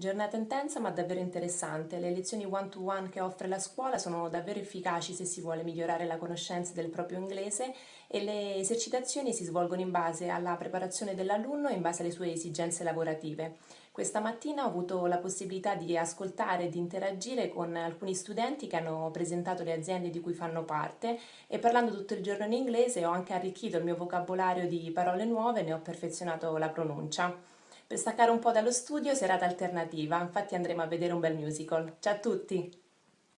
Giornata intensa ma davvero interessante. Le lezioni one-to-one che offre la scuola sono davvero efficaci se si vuole migliorare la conoscenza del proprio inglese e le esercitazioni si svolgono in base alla preparazione dell'alunno e in base alle sue esigenze lavorative. Questa mattina ho avuto la possibilità di ascoltare e di interagire con alcuni studenti che hanno presentato le aziende di cui fanno parte e parlando tutto il giorno in inglese ho anche arricchito il mio vocabolario di parole nuove e ne ho perfezionato la pronuncia. Per staccare un po' dallo studio, serata alternativa, infatti andremo a vedere un bel musical. Ciao a tutti!